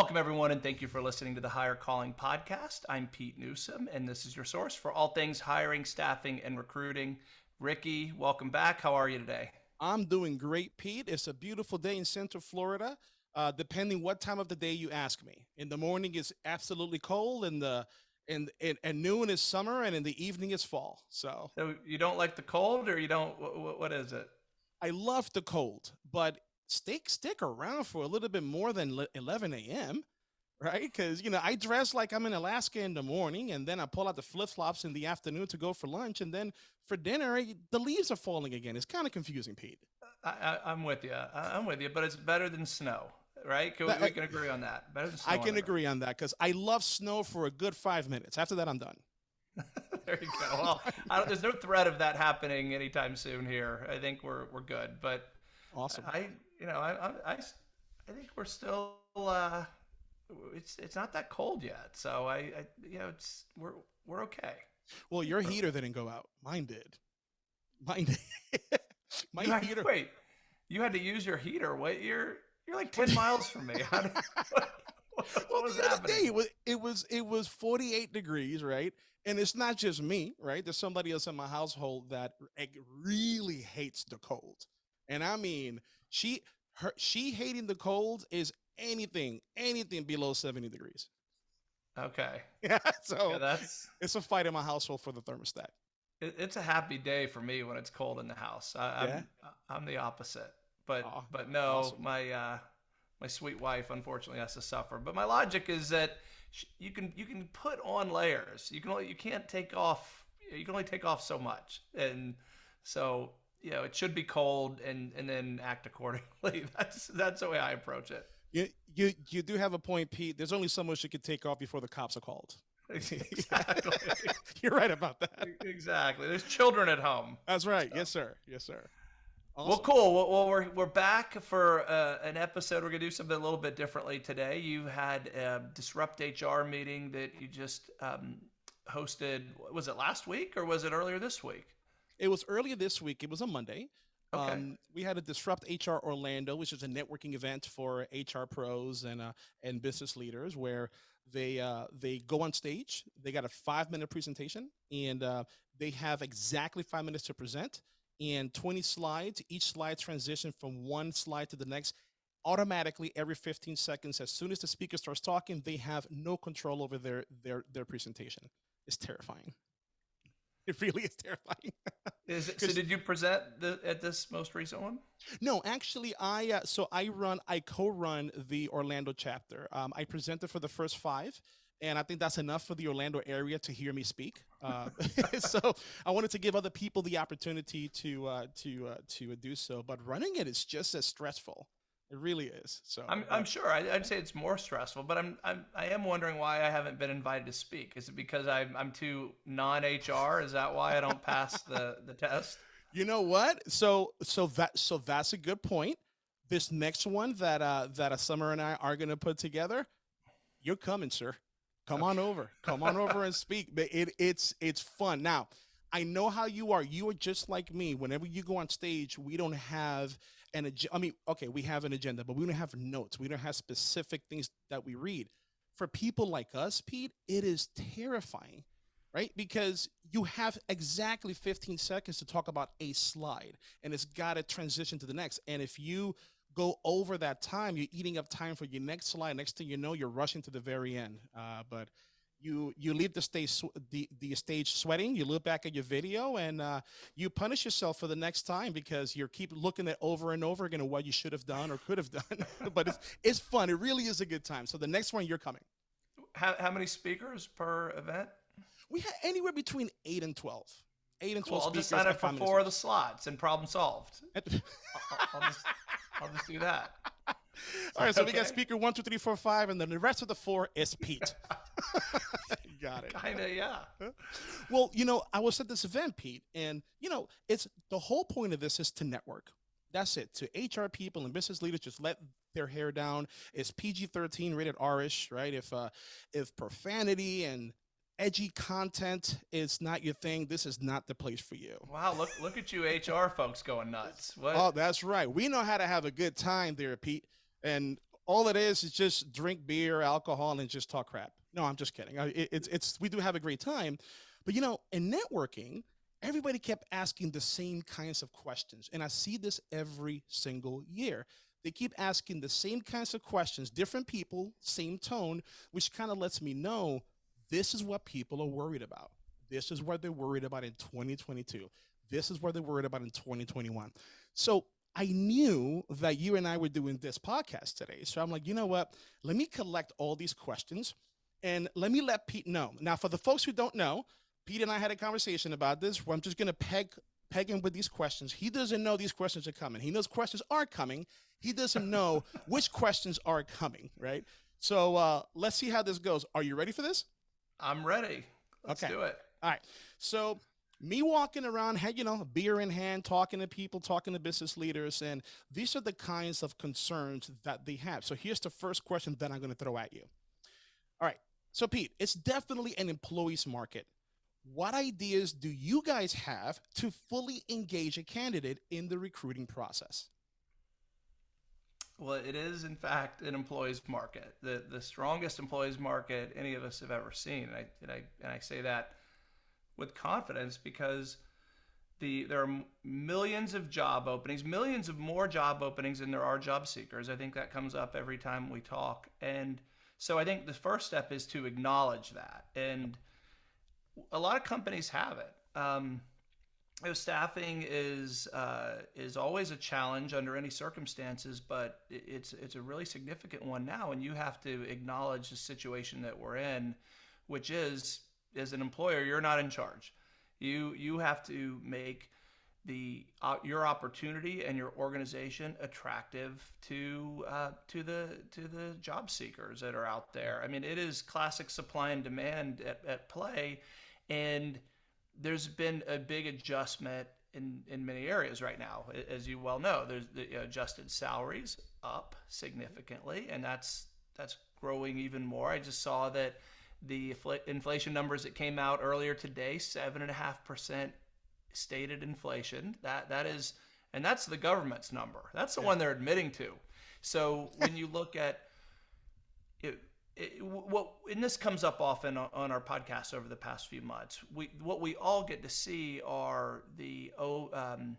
Welcome, everyone, and thank you for listening to the Hire Calling Podcast. I'm Pete Newsome, and this is your source for all things hiring, staffing, and recruiting. Ricky, welcome back. How are you today? I'm doing great, Pete. It's a beautiful day in Central Florida. Uh, depending what time of the day you ask me. In the morning, it's absolutely cold, and the and, and and noon is summer, and in the evening is fall. So, so you don't like the cold, or you don't? what, what is it? I love the cold, but stick stick around for a little bit more than 11 a.m. Right? Because you know I dress like I'm in Alaska in the morning, and then I pull out the flip flops in the afternoon to go for lunch, and then for dinner the leaves are falling again. It's kind of confusing, Pete. I, am with you. I, am with you, but it's better than snow, right? Can we, uh, we, can agree on that. Better than snow. I can agree on that because I love snow for a good five minutes. After that, I'm done. there you go. Well, there's no threat of that happening anytime soon here. I think we're we're good. But awesome. I you know I I, I think we're still uh, it's it's not that cold yet. So I, I you know it's we're we're okay. Well, your heater didn't go out. Mine did. Mine did. My you heater. Had, wait, you had to use your heater. What you're you're like ten miles from me. How did, what, what was happening? Day, it was it was it was 48 degrees, right? and it's not just me, right? There's somebody else in my household that really hates the cold. And I mean, she her she hating the cold is anything, anything below 70 degrees. Okay. Yeah. So yeah, that's it's a fight in my household for the thermostat. It, it's a happy day for me when it's cold in the house. I, am I'm, I'm the opposite. But but no, awesome. my uh, my sweet wife unfortunately has to suffer. But my logic is that you can you can put on layers. You can only you can't take off. You can only take off so much, and so you know it should be cold and and then act accordingly. That's that's the way I approach it. You you you do have a point, Pete. There's only so much you can take off before the cops are called. Exactly. You're right about that. Exactly. There's children at home. That's right. So. Yes, sir. Yes, sir. Awesome. Well, cool. Well, well, we're we're back for uh, an episode. We're gonna do something a little bit differently today. You had a disrupt HR meeting that you just um, hosted. Was it last week or was it earlier this week? It was earlier this week. It was a Monday. Okay. Um, we had a Disrupt HR Orlando, which is a networking event for HR pros and uh, and business leaders, where they uh, they go on stage. They got a five minute presentation, and uh, they have exactly five minutes to present and 20 slides. Each slide transition from one slide to the next automatically every 15 seconds. As soon as the speaker starts talking, they have no control over their their their presentation. It's terrifying. It really is terrifying. is it, so did you present the, at this most recent one? No, actually, I uh, so I run I co-run the Orlando chapter. Um, I presented for the first five, and I think that's enough for the Orlando area to hear me speak. Uh, so I wanted to give other people the opportunity to uh, to uh, to do so. But running it is just as stressful. It really is. So I'm, I'm sure I, would say it's more stressful, but I'm, I'm I am wondering why I haven't been invited to speak. Is it because I'm I'm too non HR? Is that why I don't pass the the test? You know what? So so that so that's a good point. This next one that uh that a summer and I are gonna put together, you're coming, sir. Come on over. Come on over and speak. It, it's it's fun. Now, I know how you are. You are just like me. Whenever you go on stage, we don't have an agenda. I mean, okay, we have an agenda, but we don't have notes. We don't have specific things that we read. For people like us, Pete, it is terrifying, right? Because you have exactly 15 seconds to talk about a slide, and it's got to transition to the next. And if you go over that time, you're eating up time for your next slide. Next thing you know, you're rushing to the very end. Uh, but you you leave the stage the, the stage sweating. You look back at your video and uh, you punish yourself for the next time because you keep looking at over and over again what you should have done or could have done. but it's it's fun. It really is a good time. So the next one, you're coming. How how many speakers per event? We have anywhere between eight and twelve eight and cool. 12 I'll just sign up for four of the slots and problem solved. I'll, I'll, just, I'll just do that. All right, so okay. we got speaker one, two, three, four, five, and then the rest of the four is Pete. got it. Kinda, yeah. Well, you know, I was at this event, Pete, and you know, it's the whole point of this is to network. That's it. To HR people and business leaders, just let their hair down. It's PG-13 rated R-ish, right? If uh, if profanity and edgy content is not your thing, this is not the place for you. Wow, look look at you HR folks going nuts. What? Oh, that's right. We know how to have a good time there, Pete. And all it is is just drink beer, alcohol, and just talk crap. No, I'm just kidding. It, it's it's we do have a great time, but you know, in networking, everybody kept asking the same kinds of questions, and I see this every single year. They keep asking the same kinds of questions, different people, same tone, which kind of lets me know this is what people are worried about. This is what they're worried about in 2022. This is what they're worried about in 2021. So I knew that you and I were doing this podcast today. So I'm like, you know what? Let me collect all these questions and let me let Pete know. Now, for the folks who don't know, Pete and I had a conversation about this where I'm just going to peg peg him with these questions. He doesn't know these questions are coming. He knows questions are coming. He doesn't know which questions are coming, right? So uh, let's see how this goes. Are you ready for this? I'm ready. Let's okay. do it. All right. So me walking around, had you know, beer in hand, talking to people, talking to business leaders, and these are the kinds of concerns that they have. So here's the first question that I'm going to throw at you. All right. So Pete, it's definitely an employee's market. What ideas do you guys have to fully engage a candidate in the recruiting process? Well, it is in fact an employees market, the the strongest employees market any of us have ever seen. And I and I and I say that with confidence because the there are millions of job openings, millions of more job openings than there are job seekers. I think that comes up every time we talk. And so I think the first step is to acknowledge that. And a lot of companies have it. Um, staffing is uh, is always a challenge under any circumstances, but it's it's a really significant one now, and you have to acknowledge the situation that we're in, which is as an employer, you're not in charge. You you have to make the uh, your opportunity and your organization attractive to uh, to the to the job seekers that are out there. I mean, it is classic supply and demand at, at play, and there's been a big adjustment in in many areas right now. As you well know, there's the uh, adjusted salaries up significantly, and that's that's growing even more. I just saw that the inflation numbers that came out earlier today, seven and a half percent stated inflation. That that is, and that's the government's number. That's the yeah. one they're admitting to. So when you look at what and this comes up often on our podcast over the past few months. We what we all get to see are the oh um,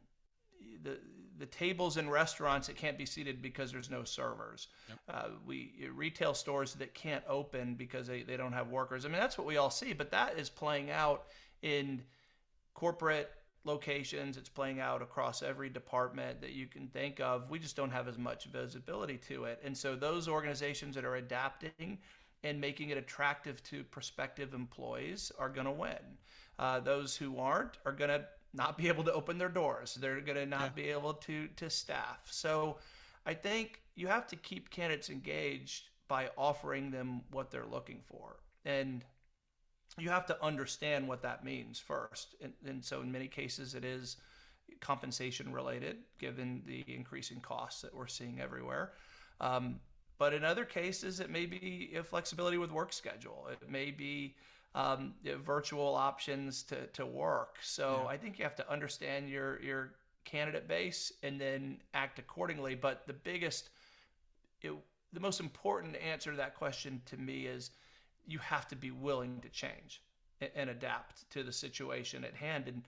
the the tables in restaurants that can't be seated because there's no servers. Yep. Uh, we retail stores that can't open because they, they don't have workers. I mean, that's what we all see, but that is playing out in corporate locations. It's playing out across every department that you can think of. We just don't have as much visibility to it. And so those organizations that are adapting and making it attractive to prospective employees are going to win. Uh, those who aren't are going to not be able to open their doors. They're going to not yeah. be able to to staff. So I think you have to keep candidates engaged by offering them what they're looking for. And you have to understand what that means first. And, and so in many cases it is compensation related given the increasing costs that we're seeing everywhere. Um, but in other cases, it may be flexibility with work schedule. It may be um, virtual options to, to work. So yeah. I think you have to understand your your candidate base and then act accordingly. But the biggest, it, the most important answer to that question to me is you have to be willing to change and, and adapt to the situation at hand. And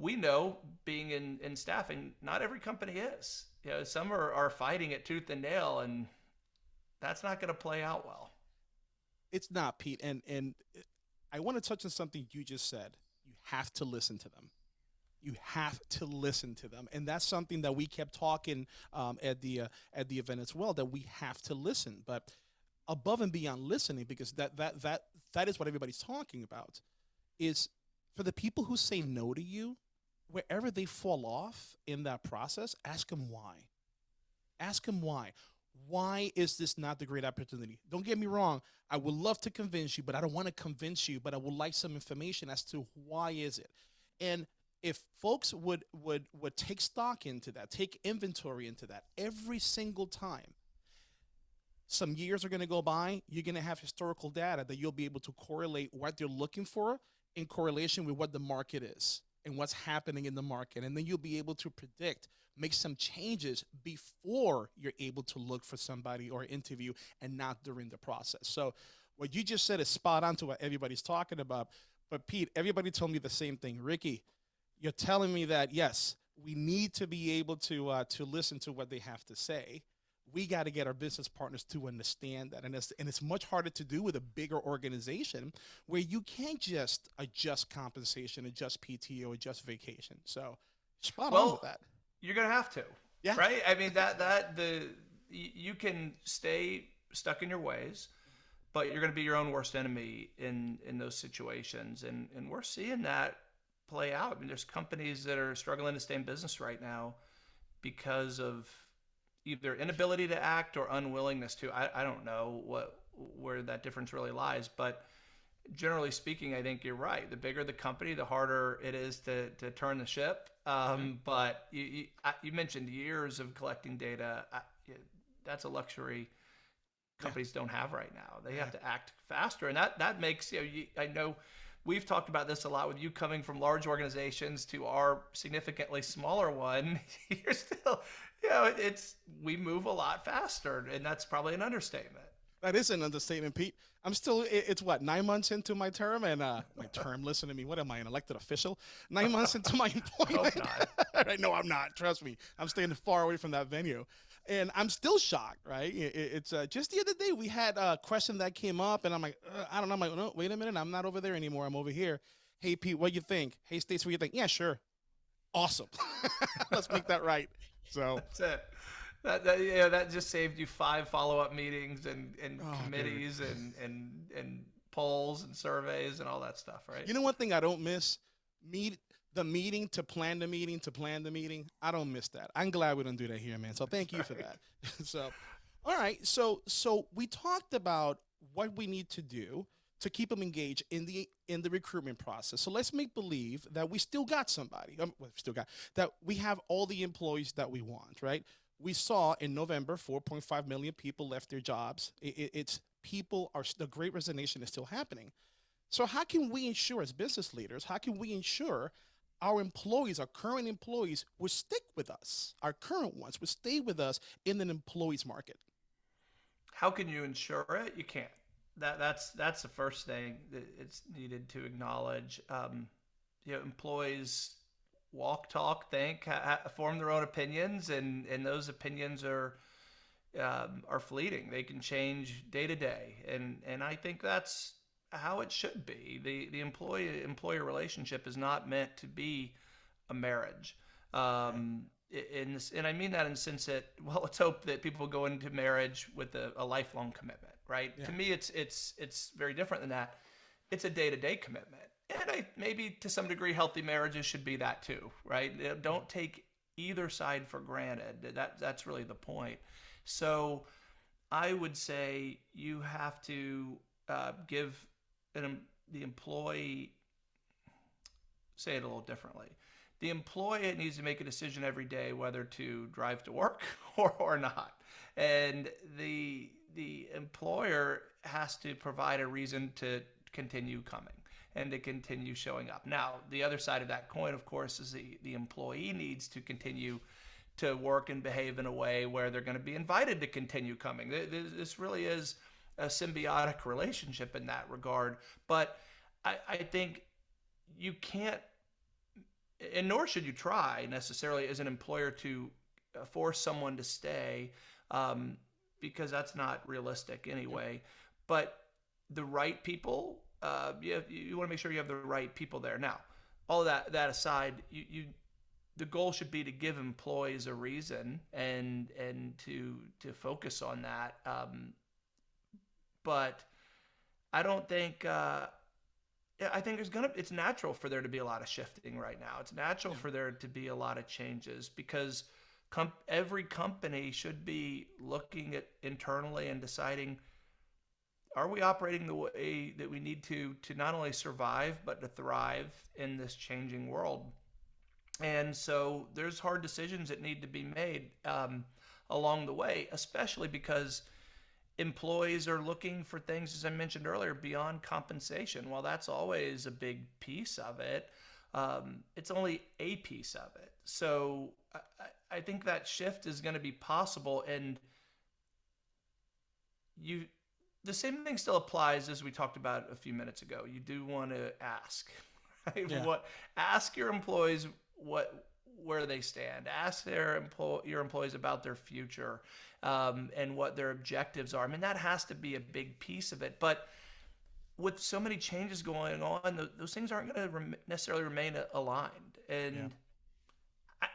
we know being in, in staffing, not every company is. You know, some are, are fighting it tooth and nail, and that's not going to play out well. It's not, Pete. And and I want to touch on something you just said. You have to listen to them. You have to listen to them, and that's something that we kept talking um, at the uh, at the event as well. That we have to listen, but above and beyond listening, because that that that that is what everybody's talking about, is for the people who say no to you, wherever they fall off in that process, ask them why. Ask them why why is this not the great opportunity? Don't get me wrong. I would love to convince you, but I don't want to convince you, but I would like some information as to why is it. And if folks would would would take stock into that, take inventory into that every single time, some years are going to go by, you're going to have historical data that you'll be able to correlate what they're looking for in correlation with what the market is. And what's happening in the market. And then you'll be able to predict, make some changes before you're able to look for somebody or interview and not during the process. So what you just said is spot on to what everybody's talking about. But Pete, everybody told me the same thing. Ricky, you're telling me that yes, we need to be able to uh, to listen to what they have to say. We got to get our business partners to understand that, and it's and it's much harder to do with a bigger organization where you can't just adjust compensation, adjust PTO, adjust vacation. So, spot well, on with that. You're gonna have to, yeah. Right? I mean that that the you can stay stuck in your ways but you're going to be your own worst enemy in in those situations and and we're seeing that play out i mean there's companies that are struggling to stay in business right now because of either inability to act or unwillingness to i, I don't know what where that difference really lies but generally speaking i think you're right the bigger the company the harder it is to to turn the ship um, mm-hmm. but you, you, you mentioned years of collecting data I, that's a luxury companies don't have right now. They have to act faster, and that that makes you know. You, I know we've talked about this a lot with you coming from large organizations to our significantly smaller one. You're still, you know, it's we move a lot faster, and that's probably an understatement. That is an understatement, Pete. I'm still. It's what nine months into my term, and uh, my term. Listen to me. What am I, an elected official? Nine months into my employment. I know I'm not. Trust me. I'm staying far away from that venue and I'm still shocked, right? It, it's uh, just the other day we had a question that came up, and I'm like, uh, I don't know. I'm like, no, wait a minute, I'm not over there anymore. I'm over here. Hey, Pete, what you think? Hey, States, what you think? Yeah, sure. Awesome. Let's make that right. So that's it. That, that yeah, that just saved you five follow up meetings and and oh, committees dude. and and and polls and surveys and all that stuff, right? You know, one thing I don't miss meet the meeting to plan the meeting to plan the meeting. I don't miss that. I'm glad we don't do that here, man. So thank you for that. so, all right. So so we talked about what we need to do to keep them engaged in the in the recruitment process. So let's make believe that we still got somebody. Um, well, still got that we have all the employees that we want, right? We saw in November 4.5 million people left their jobs. It, it, it's people are the great resignation is still happening. So how can we ensure as business leaders, how can we ensure our employees, our current employees, will stick with us. Our current ones will stay with us in an employees market. How can you ensure it? You can't. That that's that's the first thing that it's needed to acknowledge. Um, you know, employees walk, talk, think, ha- form their own opinions, and and those opinions are um, are fleeting. They can change day to day, and and I think that's how it should be. The the employee employer relationship is not meant to be a marriage. Um, this, and I mean that in the sense that well, let's hope that people go into marriage with a, a lifelong commitment, right? Yeah. To me, it's it's it's very different than that. It's a day to day commitment, and I maybe to some degree, healthy marriages should be that too, right? Don't take either side for granted. That that's really the point. So, I would say you have to uh, give an, the employee, say it a little differently. The employee needs to make a decision every day whether to drive to work or, or not. And the, the employer has to provide a reason to continue coming and to continue showing up. Now, the other side of that coin, of course, is the, the employee needs to continue to work and behave in a way where they're going to be invited to continue coming. This really is a symbiotic relationship in that regard. But I, I think you can't, and nor should you try necessarily as an employer to force someone to stay, um, because that's not realistic anyway. But the right people, uh, you, have, you want to make sure you have the right people there. Now, all that that aside, you, you the goal should be to give employees a reason and and to to focus on that um, but I don't think. Uh, I think there's gonna. It's natural for there to be a lot of shifting right now. It's natural yeah. for there to be a lot of changes because every company should be looking at internally and deciding are we operating the way that we need to to not only survive but to thrive in this changing world and so there's hard decisions that need to be made um, along the way especially because employees are looking for things, as I mentioned earlier, beyond compensation. While that's always a big piece of it, um, it's only a piece of it. So I, I think that shift is going to be possible, and you the same thing still applies as we talked about a few minutes ago. You do want to ask, right? Yeah. What ask your employees what where they stand. Ask their employ your employees about their future um, and what their objectives are. I mean, that has to be a big piece of it. But with so many changes going on, those things aren't going to rem- necessarily remain aligned. And yeah.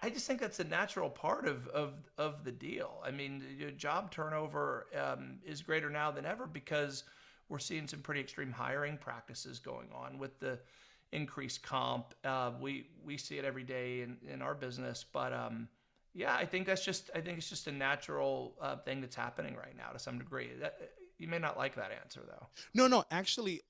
I, just think that's a natural part of of of the deal. I mean, job turnover um, is greater now than ever because we're seeing some pretty extreme hiring practices going on with the increased comp. Uh, we we see it every day in, in our business, but um, yeah, I think that's just I think it's just a natural uh, thing that's happening right now to some degree. That, you may not like that answer though. No, no, actually,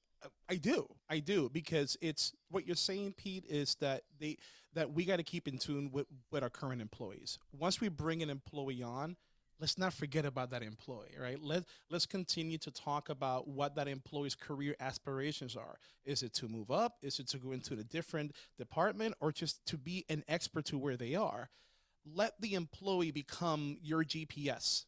I do. I do because it's what you're saying, Pete, is that they that we got to keep in tune with with our current employees. Once we bring an employee on, let's not forget about that employee, right? Let let's continue to talk about what that employee's career aspirations are. Is it to move up? Is it to go into a different department or just to be an expert to where they are? Let the employee become your GPS,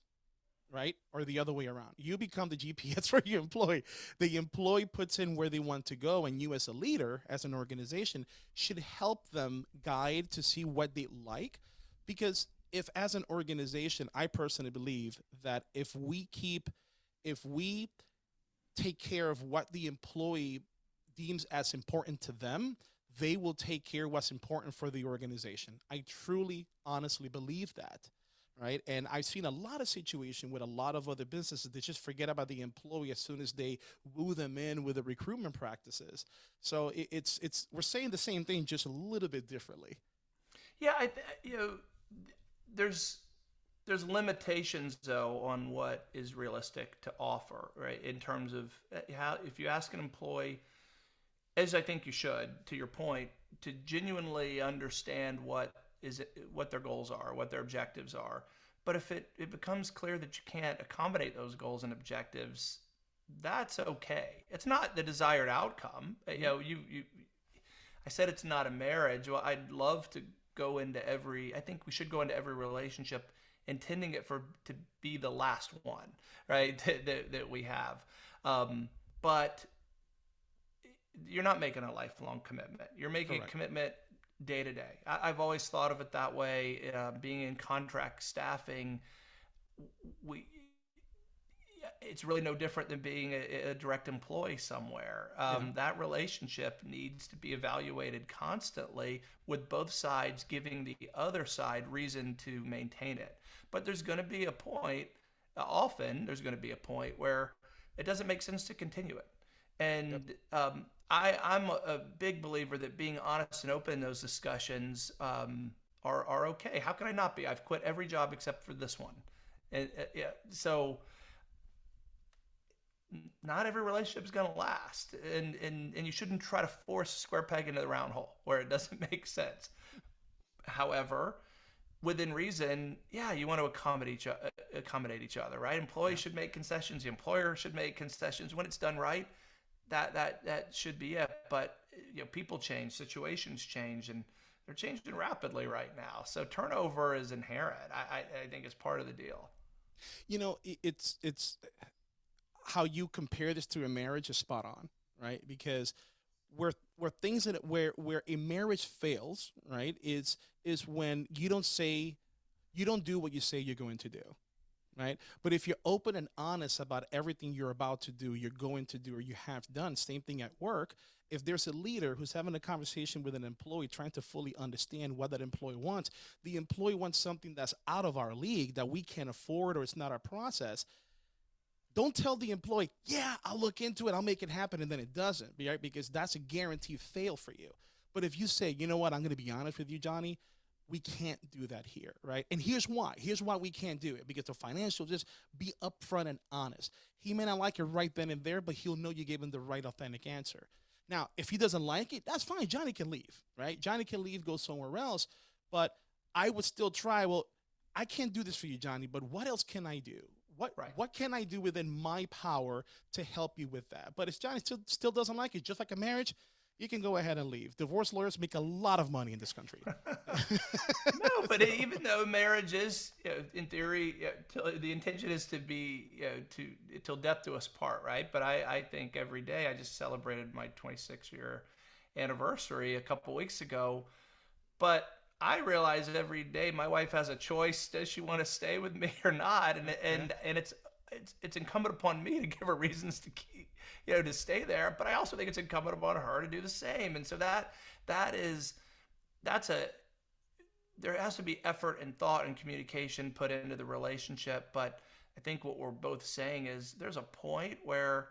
right? Or the other way around. You become the GPS for your employee. The employee puts in where they want to go, and you, as a leader, as an organization, should help them guide to see what they like. Because if, as an organization, I personally believe that if we keep, if we take care of what the employee deems as important to them, they will take care of what's important for the organization. I truly, honestly believe that right? And I've seen a lot of situation with a lot of other businesses they just forget about the employee as soon as they woo them in with the recruitment practices. So it, it's it's we're saying the same thing just a little bit differently. Yeah, I you know there's there's limitations though on what is realistic to offer, right? In terms of uh, how if you ask an employee as I think you should to your point to genuinely understand what is what their goals are, what their objectives are. But if it, it becomes clear that you can't accommodate those goals and objectives, that's okay. It's not the desired outcome. You know, you, you I said it's not a marriage. Well, I'd love to go into every I think we should go into every relationship intending it for to be the last one, right? that, that, that we have. Um, but you're not making a lifelong commitment. You're making Correct. a commitment day to day. I, have always thought of it that way. Uh, being in contract staffing, we it's really no different than being a, a direct employee somewhere. Um, yeah. That relationship needs to be evaluated constantly, with both sides giving the other side reason to maintain it. But there's going to be a point. Often, there's going to be a point where it doesn't make sense to continue it, and yep. um, I, I'm a big believer that being honest and open in those discussions um, are, are okay. How can I not be? I've quit every job except for this one. And, uh, yeah, so not every relationship is going to last. And, and, and you shouldn't try to force a square peg into the round hole where it doesn't make sense. However, within reason, yeah, you want to accommodate each, accommodate each other, right? Employees yeah. should make concessions. The employer should make concessions when it's done right that that that should be it. But you know, people change, situations change, and they're changing rapidly right now. So turnover is inherent. I, I, I think it's part of the deal. You know, it's it's how you compare this to a marriage is spot on, right? Because where where things that where where a marriage fails, right, is is when you don't say you don't do what you say you're going to do right? But if you're open and honest about everything you're about to do, you're going to do, or you have done, same thing at work. If there's a leader who's having a conversation with an employee, trying to fully understand what that employee wants, the employee wants something that's out of our league that we can't afford or it's not our process. Don't tell the employee, yeah, I'll look into it, I'll make it happen, and then it doesn't, right? Because that's a guaranteed fail for you. But if you say, you know what, I'm going to be honest with you, Johnny, we can't do that here, right? And here's why. Here's why we can't do it because the financial just be upfront and honest. He may not like it right then and there, but he'll know you gave him the right authentic answer. Now, if he doesn't like it, that's fine. Johnny can leave, right? Johnny can leave, go somewhere else. But I would still try. Well, I can't do this for you, Johnny. But what else can I do? What right. what can I do within my power to help you with that? But if Johnny still still doesn't like it, just like a marriage, you can go ahead and leave. Divorce lawyers make a lot of money in this country. no, but even though marriage is, you know, in theory, you know, the intention is to be, you know, to till death do us part, right? But I, I think every day I just celebrated my 26 year anniversary a couple weeks ago, but I realize every day my wife has a choice: does she want to stay with me or not? And and yeah. and it's it's it's incumbent upon me to give her reasons to keep you know to stay there but i also think it's incumbent upon her to do the same and so that that is that's a there has to be effort and thought and communication put into the relationship but i think what we're both saying is there's a point where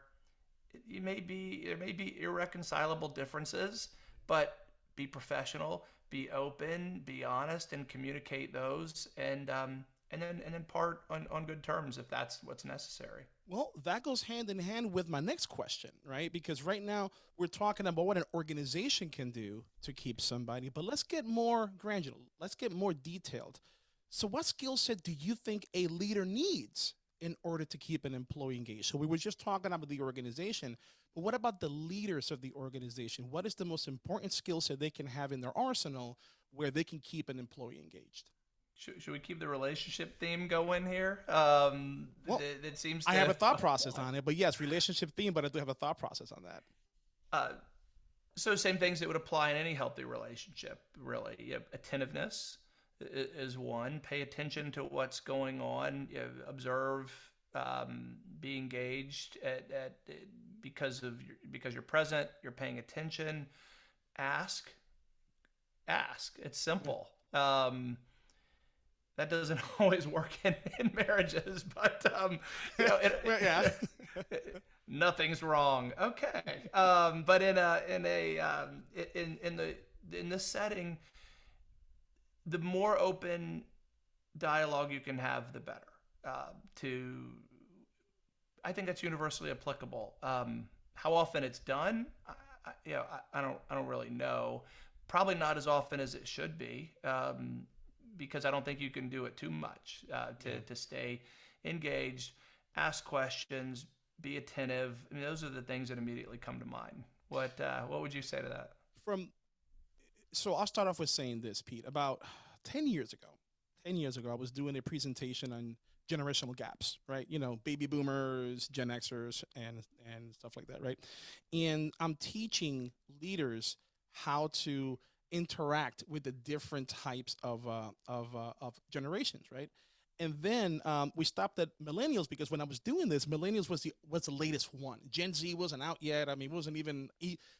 you may be there may be irreconcilable differences but be professional be open be honest and communicate those and um, and then and then part on, on good terms if that's what's necessary. Well, that goes hand in hand with my next question, right? Because right now we're talking about what an organization can do to keep somebody, but let's get more granular. Let's get more detailed. So what skill set do you think a leader needs in order to keep an employee engaged? So we were just talking about the organization, but what about the leaders of the organization? What is the most important skill set they can have in their arsenal where they can keep an employee engaged? Should, should we keep the relationship theme going here? Um, well, it, it seems. To, I have a thought process on it, but yes, relationship theme. But I do have a thought process on that. Uh, so same things that would apply in any healthy relationship. Really, you attentiveness is one. Pay attention to what's going on. You know, observe. Um, be engaged at, at because of your, because you're present. You're paying attention. Ask. Ask. It's simple. Um, that doesn't always work in, in marriages, but um, you know, it, yeah, nothing's wrong. Okay, um, but in a in a um, in in the in this setting, the more open dialogue you can have, the better. Uh, to, I think that's universally applicable. Um, how often it's done, I, I, you know, I, I, don't I don't really know. Probably not as often as it should be. Um, because I don't think you can do it too much uh, to, yeah. to stay engaged, ask questions, be attentive. I mean, those are the things that immediately come to mind. What uh, what would you say to that? From so I'll start off with saying this, Pete. About ten years ago, ten years ago, I was doing a presentation on generational gaps, right? You know, baby boomers, Gen Xers, and and stuff like that, right? And I'm teaching leaders how to interact with the different types of uh, of, uh, of generations, right? And then um, we stopped at millennials because when I was doing this, millennials was the was the latest one. Gen Z wasn't out yet. I mean, it wasn't even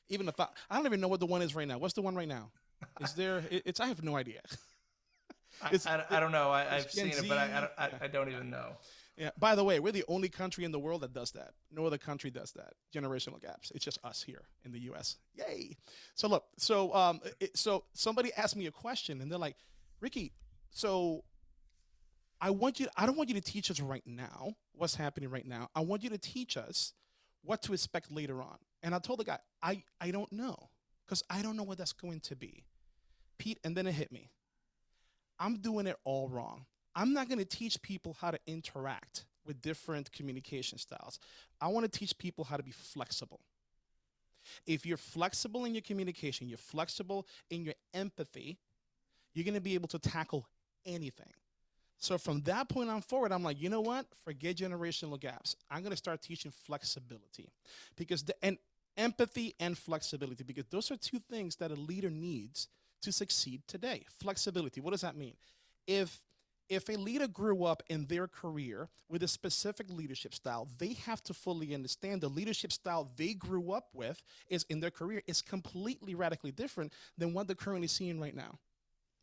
even a thought. I don't even know what the one is right now. What's the one right now? Is there? It's I have no idea. I, I, I, don't know. I, have seen Z, it, but I, I, I don't even know. Yeah. By the way, we're the only country in the world that does that. No other country does that. Generational gaps. It's just us here in the U.S. Yay! So look. So um. It, so somebody asked me a question, and they're like, Ricky. So I want you. I don't want you to teach us right now what's happening right now. I want you to teach us what to expect later on. And I told the guy, I I don't know because I don't know what that's going to be. Pete, and then it hit me. I'm doing it all wrong. I'm not going to teach people how to interact with different communication styles. I want to teach people how to be flexible. If you're flexible in your communication, you're flexible in your empathy, you're going to be able to tackle anything. So from that point on forward, I'm like, you know what? Forget generational gaps. I'm going to start teaching flexibility because the and empathy and flexibility because those are two things that a leader needs to succeed today. Flexibility. What does that mean? If if a leader grew up in their career with a specific leadership style, they have to fully understand the leadership style they grew up with is in their career is completely radically different than what they're currently seeing right now.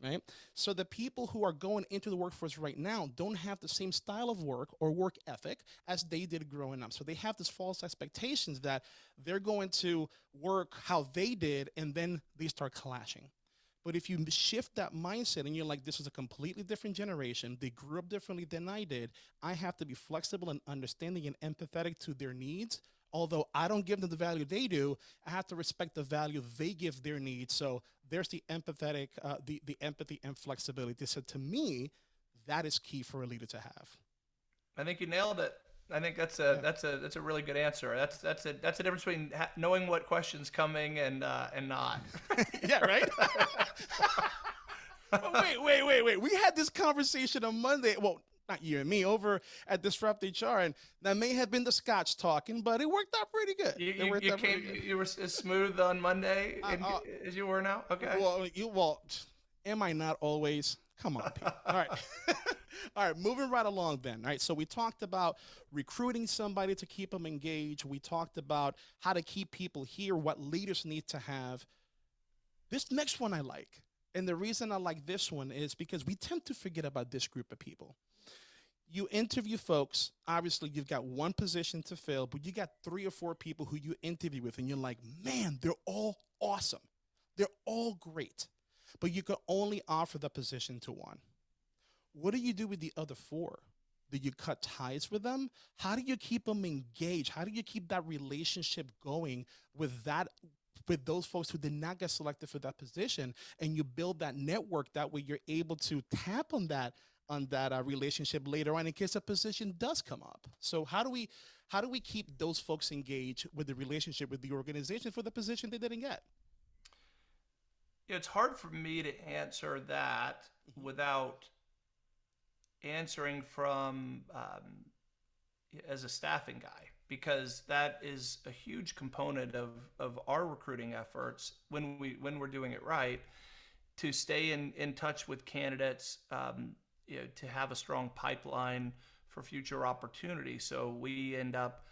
Right? So the people who are going into the workforce right now don't have the same style of work or work ethic as they did growing up. So they have this false expectations that they're going to work how they did and then they start clashing. But if you shift that mindset and you're like, this is a completely different generation, they grew up differently than I did, I have to be flexible and understanding and empathetic to their needs. Although I don't give them the value they do, I have to respect the value they give their needs. So there's the empathetic, uh, the, the empathy and flexibility. So to me, that is key for a leader to have. I think you nailed it. I think that's a yeah. that's a that's a really good answer. That's that's a that's a difference between ha- knowing what questions coming and uh, and not. yeah, right. wait, wait, wait, wait. We had this conversation on Monday. Well, not you and me, over at Disrupt HR, and that may have been the Scotch talking, but it worked out pretty good. You, you, you came, you were as smooth on Monday uh, uh, as you were now. Okay. Well, you well, am I not always? Come on, Pete. All right. All right, moving right along then. All right, so we talked about recruiting somebody to keep them engaged. We talked about how to keep people here, what leaders need to have. This next one I like. And the reason I like this one is because we tend to forget about this group of people. You interview folks, obviously, you've got one position to fill, but you got three or four people who you interview with, and you're like, man, they're all awesome. They're all great, but you can only offer the position to one. What do you do with the other four? Do you cut ties with them? How do you keep them engaged? How do you keep that relationship going with that with those folks who did not get selected for that position and you build that network that way you're able to tap on that on that uh, relationship later on in case a position does come up so how do we how do we keep those folks engaged with the relationship with the organization for the position they didn't get it's hard for me to answer that mm-hmm. without answering from um, as a staffing guy because that is a huge component of, of our recruiting efforts when we when we're doing it right to stay in, in touch with candidates um, you know, to have a strong pipeline for future opportunity so we end up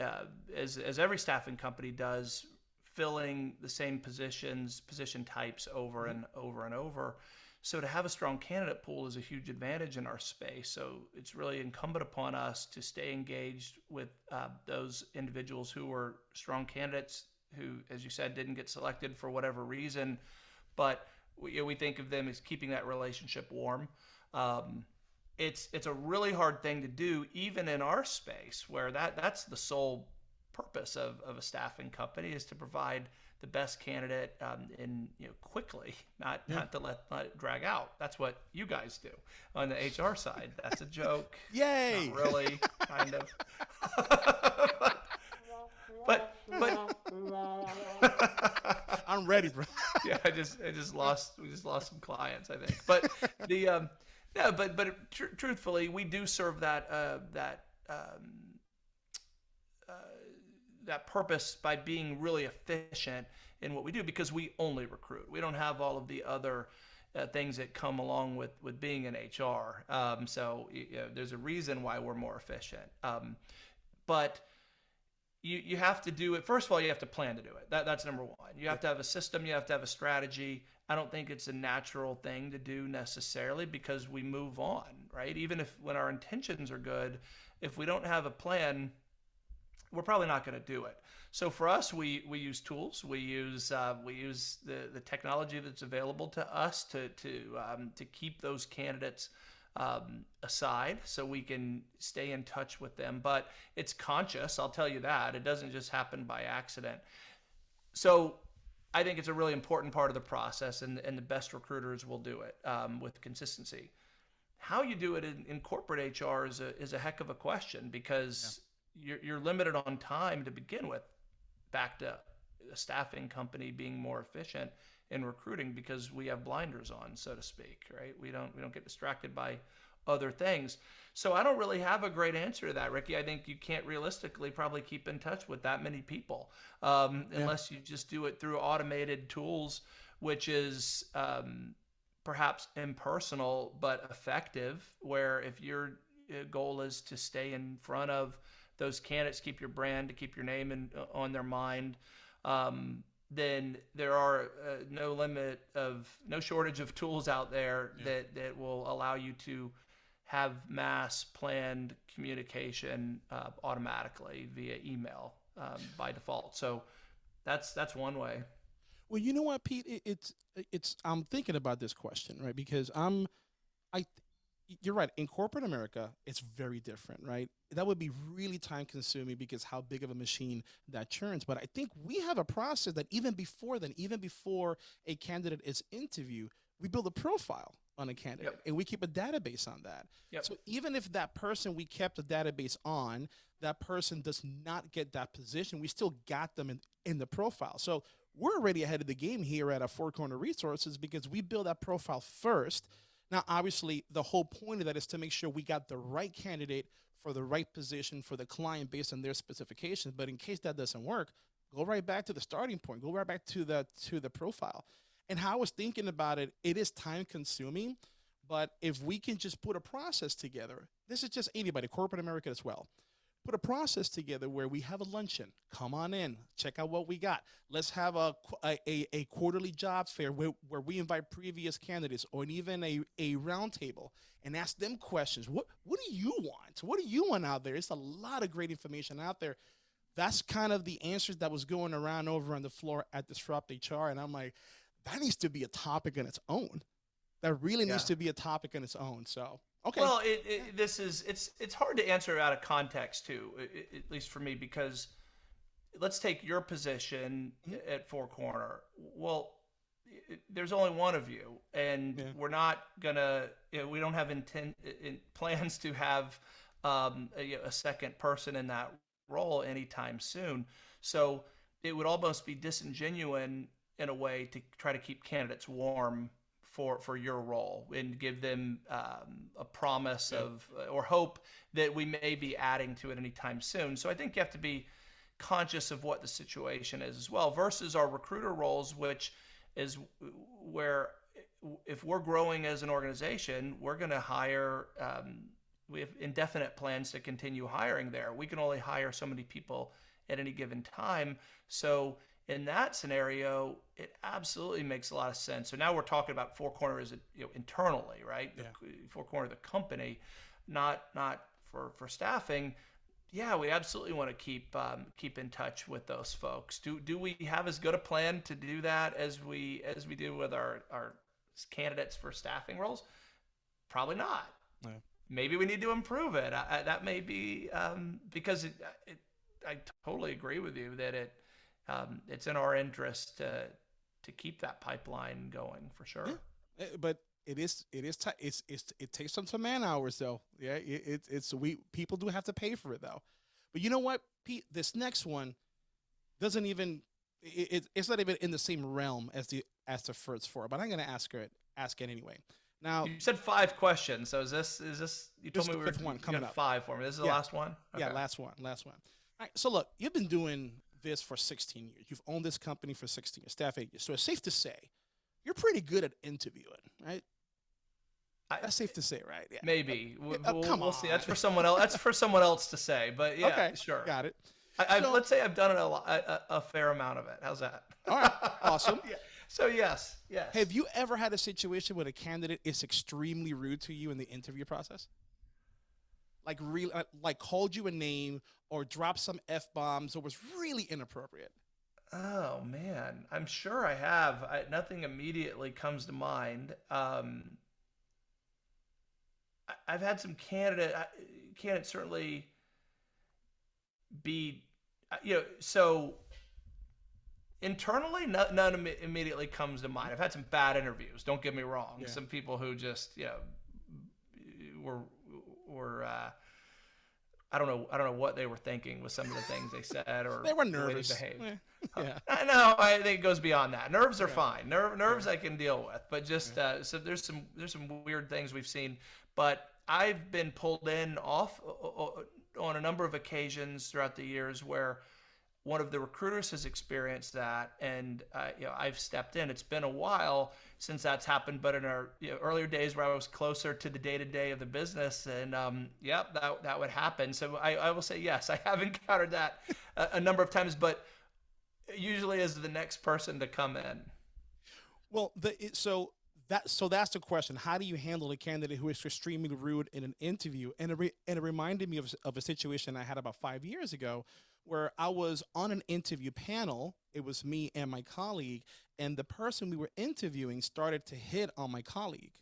uh, as, as every staffing company does filling the same positions position types over and over and over so to have a strong candidate pool is a huge advantage in our space. So it's really incumbent upon us to stay engaged with uh, those individuals who are strong candidates who, as you said, didn't get selected for whatever reason, but we, you know, we think of them as keeping that relationship warm. Um, it's it's a really hard thing to do, even in our space, where that that's the sole purpose of, of a staffing company is to provide the best candidate um, in you know quickly, not yeah. not to let, let it drag out. That's what you guys do on the HR side. That's a joke. Yay! Not really, kind of. but but, I'm ready, bro. yeah, I just I just lost we just lost some clients, I think. But the um, no, but but tr- truthfully, we do serve that uh, that. Um, that purpose by being really efficient in what we do because we only recruit. We don't have all of the other uh, things that come along with with being in HR. Um, so you know, there's a reason why we're more efficient. Um, but you you have to do it. First of all, you have to plan to do it. That that's number one. You have to have a system. You have to have a strategy. I don't think it's a natural thing to do necessarily because we move on, right? Even if when our intentions are good, if we don't have a plan, we're probably not going to do it. So for us, we we use tools. We use uh, we use the the technology that's available to us to to um, to keep those candidates um, aside, so we can stay in touch with them. But it's conscious. I'll tell you that it doesn't just happen by accident. So I think it's a really important part of the process, and and the best recruiters will do it um, with consistency. How you do it in, in corporate HR is a is a heck of a question because. You're, you're limited on time to begin with back to a staffing company being more efficient in recruiting because we have blinders on so to speak right? We don't we don't get distracted by other things. So i don't really have a great answer to that ricky. I think you can't realistically probably keep in touch with that many people um, yeah. unless you just do it through automated tools which is um, perhaps impersonal but effective where if your uh, goal is to stay in front of those candidates keep your brand, to keep your name in, uh, on their mind, um, then there are uh, no limit of no shortage of tools out there yeah. that that will allow you to have mass planned communication uh, automatically via email um, by default. So that's that's one way. Well, you know what, Pete? It, it's it's I'm thinking about this question, right? Because I'm I you're right. In corporate America, it's very different, right? That would be really time consuming because how big of a machine that churns. But I think we have a process that even before then, even before a candidate is interviewed, we build a profile on a candidate, yep. and we keep a database on that. Yep. So even if that person we kept a database on, that person does not get that position, we still got them in, in the profile. So we're already ahead of the game here at a Four Corner Resources because we build that profile first. Now, obviously, the whole point of that is to make sure we got the right candidate for the right position for the client based on their specifications. But in case that doesn't work, go right back to the starting point. Go right back to the to the profile. And how I was thinking about it, it is time consuming. But if we can just put a process together, this is just anybody, corporate America as well put a process together where we have a luncheon. Come on in, check out what we got. Let's have a, a, a quarterly job fair where, where we invite previous candidates or even a, a roundtable and ask them questions. What, what do you want? What do you want out there? It's a lot of great information out there. That's kind of the answers that was going around over on the floor at Disrupt HR. And I'm like, that needs to be a topic on its own. That really yeah. needs to be a topic on its own. So Okay. Well, it, it, this is it's it's hard to answer out of context too, at least for me, because let's take your position mm-hmm. at Four Corner. Well, there's only one of you, and yeah. we're not gonna. You know, we don't have intent in, plans to have um, a, a second person in that role anytime soon. So it would almost be disingenuous in a way to try to keep candidates warm for for your role and give them um, a promise yeah. of or hope that we may be adding to it anytime soon. So I think you have to be conscious of what the situation is as well versus our recruiter roles, which is where if we're growing as an organization, we're going to hire. Um, we have indefinite plans to continue hiring there. We can only hire so many people at any given time. So in that scenario, it absolutely makes a lot of sense. So now we're talking about four corners, you know, internally, right? Yeah. four corner of the company, not not for for staffing. Yeah, we absolutely want to keep um, keep in touch with those folks. Do do we have as good a plan to do that as we as we do with our our candidates for staffing roles? Probably not. Yeah. Maybe we need to improve it. I, I, that may be um, because it, it, I totally agree with you that it um, it's in our interest to to keep that pipeline going for sure. Yeah. Eh, but it is it is t- it's it's it takes some some man hours though. Yeah, it, it, it's we people do have to pay for it though. But you know what, Pete? This next one doesn't even it, it's not even in the same realm as the as the first four. But I'm gonna ask her ask it anyway. Now you said five questions. So is this is this you told me we were one coming up five for me. This is the yeah. last one. Okay. Yeah, last one, last one. All right. So look, you've been doing this for 16 years. You've owned this company for 16 years, staff eight years. So it's safe to say you're pretty good at interviewing, right? I, That's safe to say, right? Yeah. Maybe. We'll, oh, come we'll on. see. That's for someone else. That's for someone else to say. But yeah, okay, sure. Got it. I, so, let's say I've done it a, a, a, fair amount of it. How's that? All right. Awesome. yeah. So yes, yes. Have you ever had a situation where a candidate is extremely rude to you in the interview process? Like real uh, like called you a name or dropped some f bombs or was really inappropriate? Oh man, I'm sure I have. I, nothing immediately comes to mind. Um, I, have had some candidate I, candidates certainly be uh, you know so internally none, none, immediately comes to mind i've had some bad interviews don't get me wrong yeah. some people who just you know were were uh, I don't know I don't know what they were thinking with some of the things they said or they were nervous. The they behaved. yeah. I know. I think it goes beyond that. Nerves are yeah. fine. Nerve, nerves yeah. I can deal with, but just yeah. uh, so there's some there's some weird things we've seen. But I've been pulled in off on a number of occasions throughout the years where one of the recruiters has experienced that, and uh, you know I've stepped in. It's been a while since that's happened, but in our you know, earlier days where I was closer to the day to day of the business, and um, yep, that that would happen. So I, I will say yes, I have encountered that a, a number of times, but usually as the next person to come in. Well, the so that so that's the question. How do you handle a candidate who is extremely rude in an interview? And it, re, and it reminded me of, of a situation I had about five years ago where I was on an interview panel. It was me and my colleague, and the person we were interviewing started to hit on my colleague.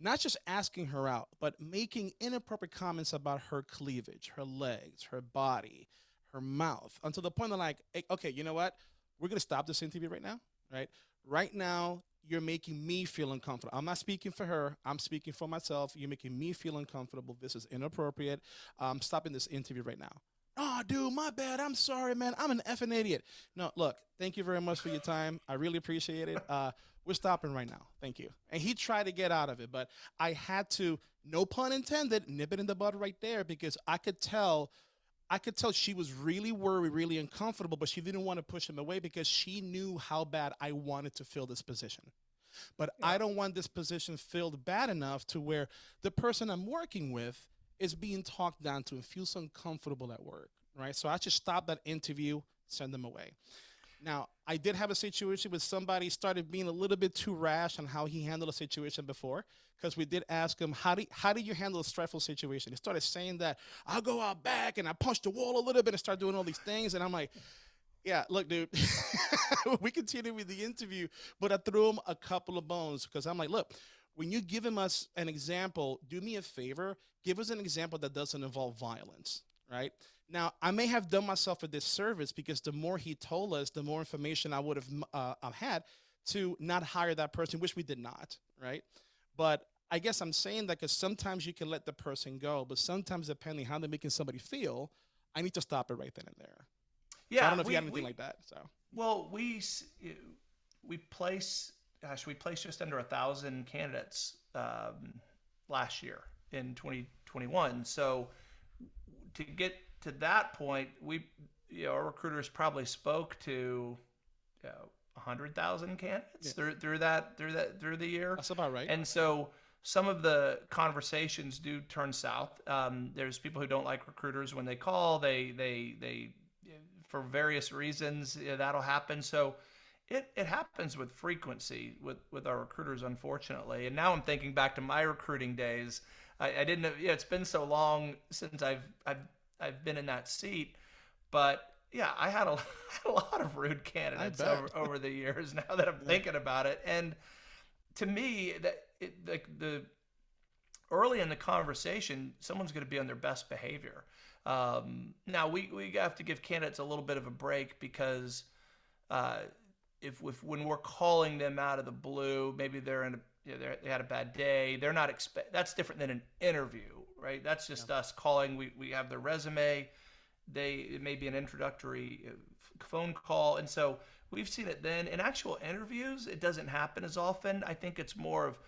Not just asking her out, but making inappropriate comments about her cleavage, her legs, her body, her mouth, until the point of like, hey, okay, you know what? We're gonna stop this interview right now. right? Right now, you're making me feel uncomfortable. I'm not speaking for her. I'm speaking for myself. You're making me feel uncomfortable. This is inappropriate. I'm stopping this interview right now. Oh, dude, my bad. I'm sorry, man. I'm an effing idiot. No, look, thank you very much for your time. I really appreciate it. Uh, we're stopping right now. Thank you. And he tried to get out of it, but I had to, no pun intended, nip it in the bud right there because I could tell I could tell she was really worried, really uncomfortable, but she didn't want to push him away because she knew how bad I wanted to fill this position. But yeah. I don't want this position filled bad enough to where the person I'm working with is being talked down to and feels uncomfortable at work, right? So I just stop that interview, send them away. Now, I did have a situation where somebody started being a little bit too rash on how he handled a situation before, because we did ask him, how do, how do you handle a stressful situation? He started saying that, I'll go out back and I punch the wall a little bit and start doing all these things. And I'm like, yeah, look, dude, we continue with the interview, but I threw him a couple of bones because I'm like, look, when you give him us an example, do me a favor, give us an example that doesn't involve violence, right? Now, I may have done myself a disservice because the more he told us, the more information I would have uh, had to not hire that person, which we did not, right? But I guess I'm saying that because sometimes you can let the person go, but sometimes depending how they're making somebody feel, I need to stop it right then and there. Yeah, so I don't know if we, you have anything we, like that. So well, we we place gosh, we placed just under a thousand candidates um, last year in 2021. So to get to that point, we you know, our recruiters probably spoke to you know, 100,000 candidates yeah. through through that through that through the year. That's about right. And so some of the conversations do turn south. Um, there's people who don't like recruiters when they call. They they they for various reasons that'll happen. So it, it happens with frequency with, with our recruiters, unfortunately. And now I'm thinking back to my recruiting days. I, I didn't know, yeah, it's been so long since I've, I've, I've been in that seat, but yeah, I had a, a lot of rude candidates over, over the years now that I'm yeah. thinking about it. And to me, that it, like the early in the conversation, someone's going to be on their best behavior. Um, now we, we have to give candidates a little bit of a break because uh, if, if when we're calling them out of the blue, maybe they're in a you know, they had a bad day. They're not expect. That's different than an interview, right? That's just yeah. us calling. We we have their resume. They it may be an introductory uh, phone call, and so we've seen it then. In actual interviews, it doesn't happen as often. I think it's more of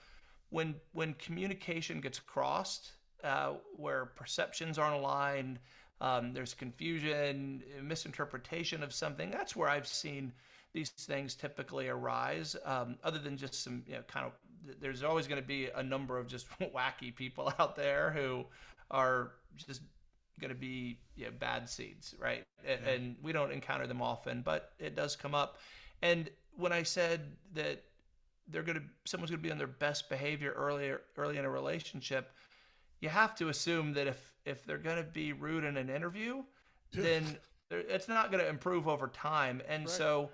when when communication gets crossed uh, where perceptions aren't aligned, um, there's confusion, misinterpretation of something. That's where I've seen these things typically arise. Um, other than just some, you know, kind of, there's always going to be a number of just wacky people out there who are just going to be bad seeds, right? And, yeah. and we don't encounter them often, but it does come up. And when I said that they're going to, someone's going to be on their best behavior earlier, early in a relationship, you have to assume that if if they're going to be rude in an interview, then it's not going to improve over time. And right. so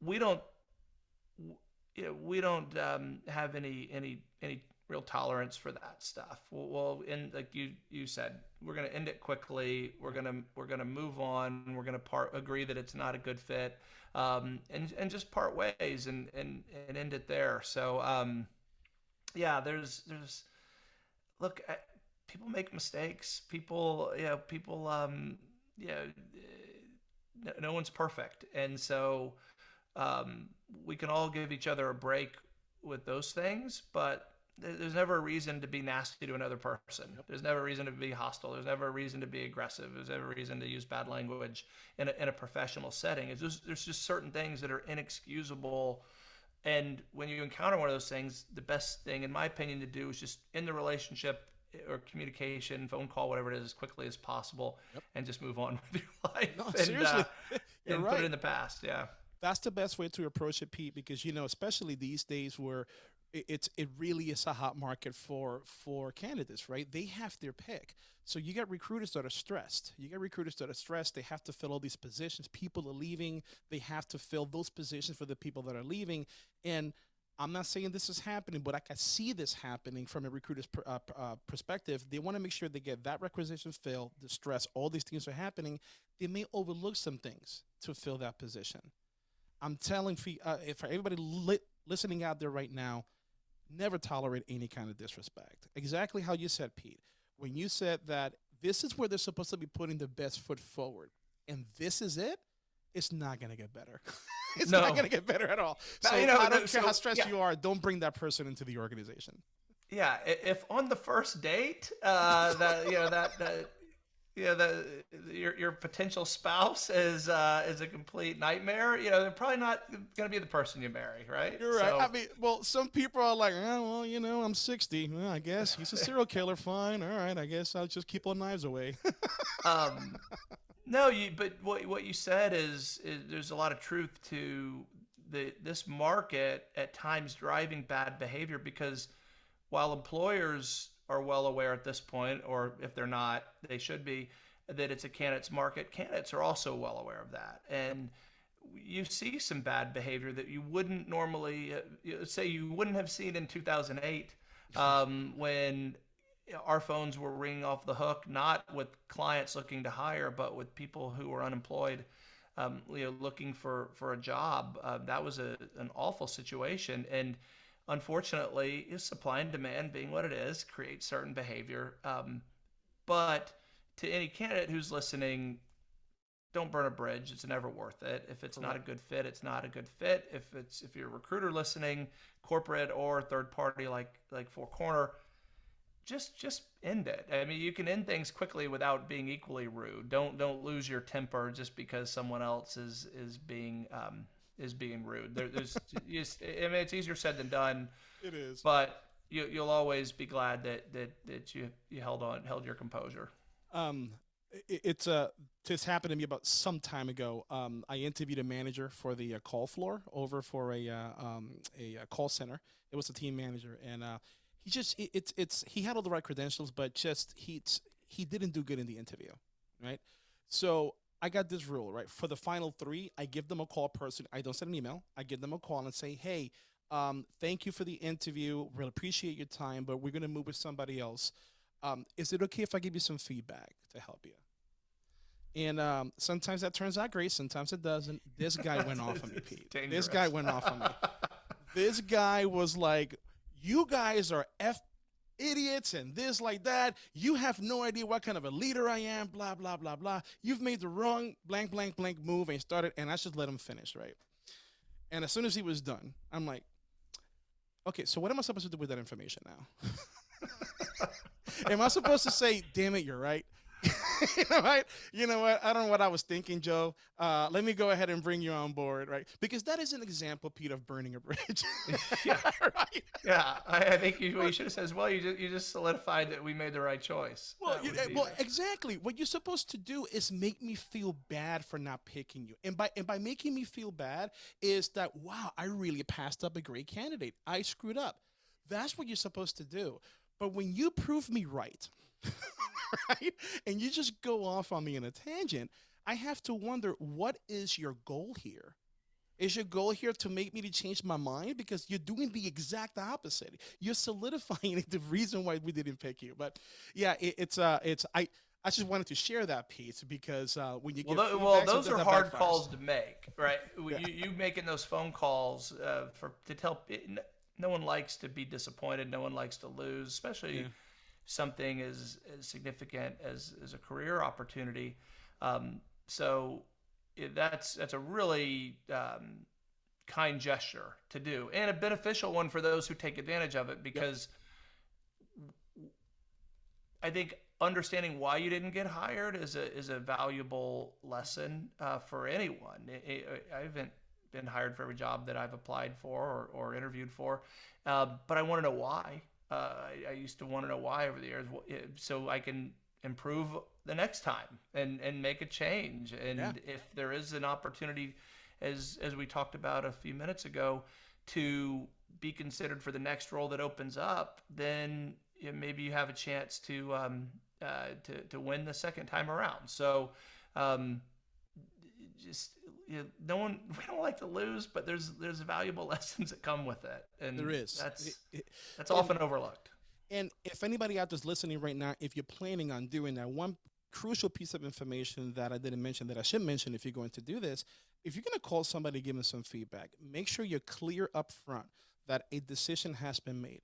we don't you know, we don't um, have any any any real tolerance for that stuff. Well, well like you you said, we're going to end it quickly. We're gonna we're gonna move on. We're gonna part agree that it's not a good fit, um, and and just part ways and and and end it there. So um, yeah, there's there's look, I, people make mistakes. People, you know, people, um, you know, no, no one's perfect, and so um, we can all give each other a break with those things, but there's never a reason to be nasty to another person. There's never a reason to be hostile. There's never a reason to be aggressive. There's never a reason to use bad language in a, in a professional setting. It's just, there's just certain things that are inexcusable and when you encounter one of those things, the best thing, in my opinion, to do is just in the relationship or communication, phone call, whatever it is, as quickly as possible, yep. and just move on with your life. No, and, seriously, uh, and right. put it in the past. Yeah, that's the best way to approach it, Pete. Because you know, especially these days where it's it really is a hot market for for candidates, right? They have their pick. So you get recruiters that are stressed. You get recruiters that are stressed. They have to fill all these positions. People are leaving. They have to fill those positions for the people that are leaving. And I'm not saying this is happening, but I can see this happening from a recruiter's uh, uh, perspective. They want to make sure they get that requisition filled, the stress, all these things are happening. They may overlook some things to fill that position. I'm telling uh, for everybody li- listening out there right now, never tolerate any kind of disrespect. Exactly how you said, Pete. When you said that this is where they're supposed to be putting the best foot forward, and this is it, it's not going to get better. it's no. not going to get better at all. So you know, I don't care so, how stressed yeah. you are. Don't bring that person into the organization. Yeah, if on the first date, uh, that you know that that you know the your your potential spouse is uh, is a complete nightmare. You know, they're probably not going to be the person you marry, right? You're right. So, I mean, well, some people are like, oh, well, you know, I'm 60. Well, I guess he's a serial killer. Fine. All right. I guess I'll just keep all knives away. um, no, you. But what what you said is, is there's a lot of truth to the this market at times driving bad behavior because while employers are well aware at this point, or if they're not, they should be, that it's a candidates market. Candidates are also well aware of that. And you see some bad behavior that you wouldn't normally uh, say you wouldn't have seen in 2008 um, when our phones were ringing off the hook, not with clients looking to hire, but with people who were unemployed. Um, you know, looking for for a job. Uh, that was a an awful situation, and unfortunately, supply and demand being what it is, creates certain behavior. Um, but to any candidate who's listening, don't burn a bridge. It's never worth it. If it's not a good fit, it's not a good fit. If it's if you're a recruiter listening, corporate or third party like like Four Corner, just just end it. I mean, you can end things quickly without being equally rude. Don't don't lose your temper just because someone else is is being um, is being rude. There, there's, just, I mean, it's easier said than done. It is. But you, you'll always be glad that that that you you held on, held your composure. Um, it, it's a. Uh, this happened to me about some time ago. Um, I interviewed a manager for the uh, call floor over for a uh, um, a, uh, call center. It was a team manager, and uh, he just it, it's it's he had all the right credentials, but just he he didn't do good in the interview, right? So I got this rule, right? For the final three, I give them a call person. I don't send an email. I give them a call and say, hey, um, thank you for the interview. Really appreciate your time, but we're going to move with somebody else. Um, is it okay if I give you some feedback to help you? And um, sometimes that turns out great. Sometimes it doesn't. This guy went off on me, Pete. Dangerous. This guy went off on me. this guy was like, you guys are F idiots and this like that. You have no idea what kind of a leader I am, blah, blah, blah, blah. You've made the wrong blank, blank, blank move and started, and I should let him finish, right? And as soon as he was done, I'm like, okay, so what am I supposed to do with that information now? am I supposed to say, damn it, you're right? you know, right? You know what? I don't know what I was thinking, Joe. Uh, let me go ahead and bring you on board, right? Because that is an example, Pete, of burning a bridge. yeah, right. Yeah, I, I think you, what you should have said as well. You just you just solidified that we made the right choice. Well, you, well, exactly. What you're supposed to do is make me feel bad for not picking you, and by and by making me feel bad is that wow, I really passed up a great candidate. I screwed up. That's what you're supposed to do. But when you prove me right. right? And you just go off on me in a tangent. I have to wonder what is your goal here? Is your goal here to make me to change my mind? Because you're doing the exact opposite. You're solidifying the reason why we didn't pick you. But yeah, it, it's uh, it's I. I just wanted to share that piece because uh, when you well, get well, those are hard calls to make, right? yeah. you, you making those phone calls uh, for to tell no one likes to be disappointed, no one likes to lose, especially yeah something as, as significant as, as a career opportunity. Um, so it, that's that's a really um, kind gesture to do and a beneficial one for those who take advantage of it because yep. I think understanding why you didn't get hired is a is a valuable lesson uh, for anyone. I haven't been hired for every job that I've applied for or, or interviewed for, uh, but I want to know why. Uh, I, I, used to want to know why over the years, so I can improve the next time and and make a change. And yeah. if there is an opportunity, as as we talked about a few minutes ago, to be considered for the next role that opens up, then you know, maybe you have a chance to um, uh, to to win the second time around. So. Um, just you know, no one we don't like to lose, but there's there's valuable lessons that come with it, and there is. That's that's often overlooked. And if anybody out there's listening right now, if you're planning on doing that, one crucial piece of information that I didn't mention that I should mention if you're going to do this. If you're going to call somebody, give them some feedback, make sure you're clear up front that a decision has been made.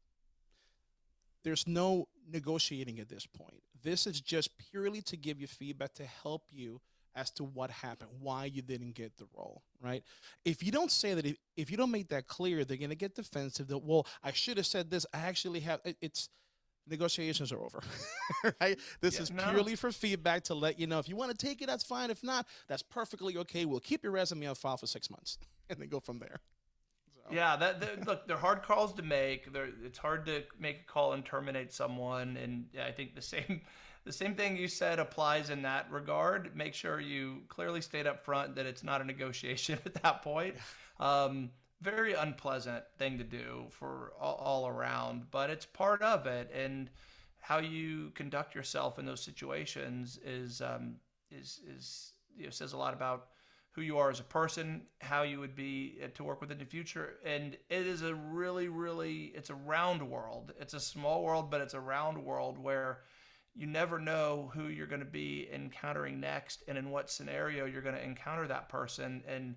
There's no negotiating at this point. This is just purely to give you feedback to help you as to what happened, why you didn't get the role, right? If you don't say that, if, if you don't make that clear, they're going to get defensive that, well, I should have said this. I actually have, it, it's, negotiations are over, right? This yeah, is no. purely for feedback to let you know if you want to take it, that's fine. If not, that's perfectly okay. We'll keep your resume on file for six months and then go from there. So. Yeah, that, that, look, they're hard calls to make. They're, it's hard to make a call and terminate someone, and yeah, I think the same the same thing you said applies in that regard. Make sure you clearly state up front that it's not a negotiation at that point. Um, very unpleasant thing to do for all, all, around, but it's part of it. And how you conduct yourself in those situations is um, is is you know, says a lot about who you are as a person, how you would be uh, to work with in the future. And it is a really, really, it's a round world. It's a small world, but it's a round world where you never know who you're going to be encountering next and in what scenario you're going to encounter that person. And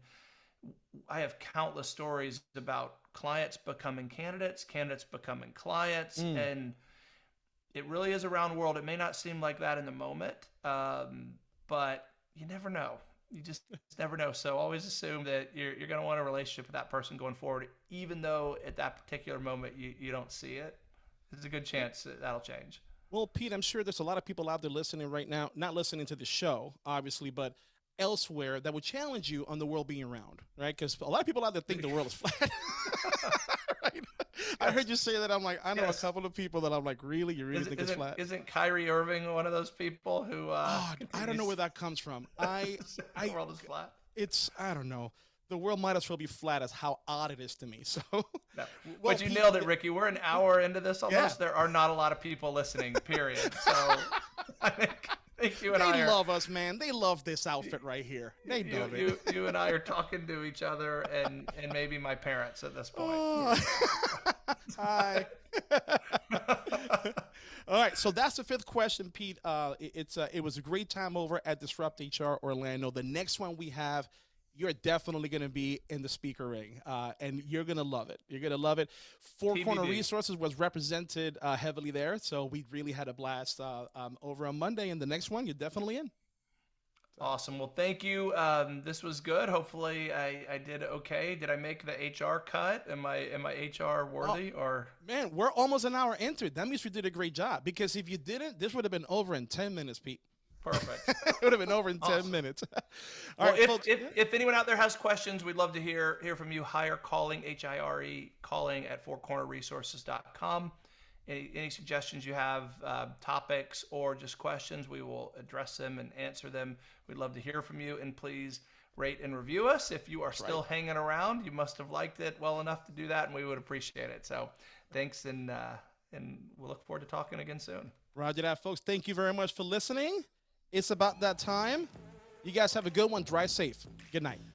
I have countless stories about clients becoming candidates, candidates becoming clients, mm. and it really is a round world. It may not seem like that in the moment, um, but you never know. You just never know. So always assume that you're, you're going to want a relationship with that person going forward, even though at that particular moment you, you don't see it. There's a good chance that that'll change. Well, Pete, I'm sure there's a lot of people out there listening right now, not listening to the show, obviously, but elsewhere that would challenge you on the world being round, right? Because a lot of people out there think the world is flat. right? I heard you say that. I'm like, I know yes. a couple of people that I'm like, really? You really is, think it's flat? Isn't Kyrie Irving one of those people who? Uh, oh, I don't know where that comes from. I, the I, world is flat. It's I don't know the world might as well be flat as how odd it is to me. So, no. well, but you nailed it, Ricky. We're an hour into this almost. Yeah. There are not a lot of people listening. Period. So, I think, think you and they I are, love us, man. They love this outfit right here. They you, love you, it. You, you and I are talking to each other, and and maybe my parents at this point. Oh. Hi. All right, so that's the fifth question, Pete. Uh, it, it's uh, it was a great time over at Disrupt HR Orlando. The next one we have you're definitely going to be in the speaker ring, uh, and you're going to love it. You're going to love it. Four TBD. Corner Resources was represented uh, heavily there, so we really had a blast uh, um, over on Monday. And the next one, you're definitely in. Awesome. Well, thank you. Um, this was good. Hopefully, I, I did okay. Did I make the HR cut? Am I am I HR worthy oh, or? Man, we're almost an hour into it. That means we did a great job. Because if you didn't, this would have been over in ten minutes, Pete. Perfect. it would have been over in awesome. 10 minutes. All well, right, if, folks. If, if anyone out there has questions, we'd love to hear hear from you. Hire calling, H I R E, calling at fourcornerresources.com. Any, any suggestions you have, uh, topics, or just questions, we will address them and answer them. We'd love to hear from you. And please rate and review us. If you are still right. hanging around, you must have liked it well enough to do that, and we would appreciate it. So thanks, and, uh, and we'll look forward to talking again soon. Roger that, folks. Thank you very much for listening. It's about that time. You guys have a good one. Drive safe. Good night.